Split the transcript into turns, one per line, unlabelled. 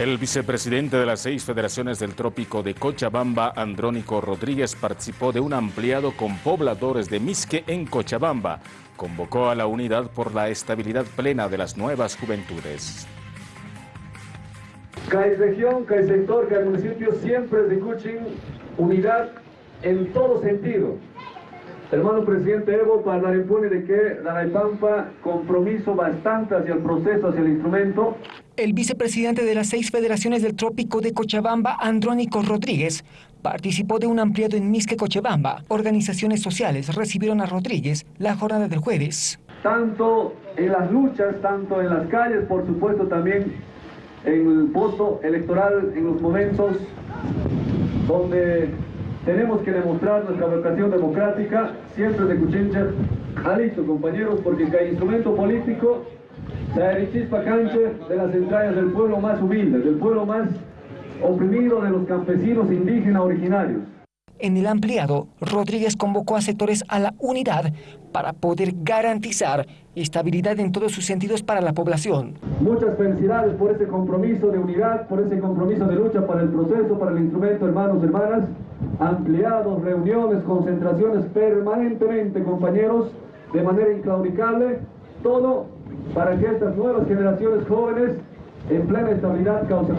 El vicepresidente de las seis federaciones del trópico de Cochabamba, Andrónico Rodríguez, participó de un ampliado con pobladores de Misque en Cochabamba. Convocó a la unidad por la estabilidad plena de las nuevas juventudes.
Cada región, cada sector, cada municipio siempre escuchen unidad en todo sentido. Hermano presidente Evo, para dar impone de que la Pampa compromiso bastante hacia el proceso, hacia el instrumento.
El vicepresidente de las seis federaciones del trópico de Cochabamba, Andrónico Rodríguez, participó de un ampliado en Misque Cochabamba. Organizaciones sociales recibieron a Rodríguez la jornada del jueves.
Tanto en las luchas, tanto en las calles, por supuesto también en el voto electoral, en los momentos donde tenemos que demostrar nuestra vocación democrática, siempre de Cuchincha. Listo, compañeros, porque cada instrumento político se chispa canche de las entrañas del pueblo más humilde, del pueblo más oprimido de los campesinos indígenas originarios.
En el ampliado, Rodríguez convocó a sectores a la unidad para poder garantizar estabilidad en todos sus sentidos para la población.
Muchas felicidades por ese compromiso de unidad, por ese compromiso de lucha para el proceso, para el instrumento, hermanos, hermanas. Ampliados, reuniones, concentraciones permanentemente, compañeros, de manera inclaudicable, todo para que estas nuevas generaciones jóvenes en plena estabilidad causen